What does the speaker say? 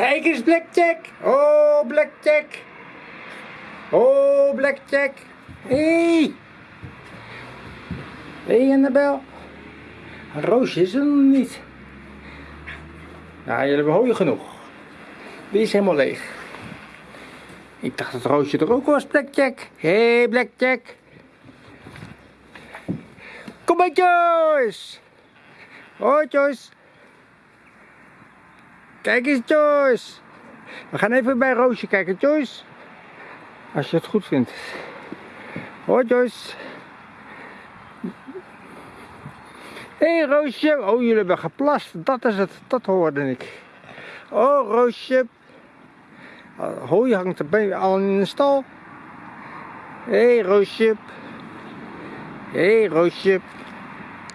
Kijk eens, Blackjack. Oh, Blackjack. Oh, Blackjack. Hé. Hé, hey, Annabel. Een roosje is er nog niet. Ja, jullie hebben hooi genoeg. Die is helemaal leeg. Ik dacht dat roosje er ook was, Blackjack. Hé, hey, Blackjack. Kom bij Joyce. Hoi, Joyce. Kijk eens, Joyce. We gaan even bij Roosje kijken, Joyce. Als je het goed vindt. Hoi, Joyce. Hé, hey, Roosje. Oh, jullie hebben geplast. Dat is het. Dat hoorde ik. Oh, Roosje. Hooi hangt er al in de stal. Hé, hey, Roosje. Hé, hey, Roosje.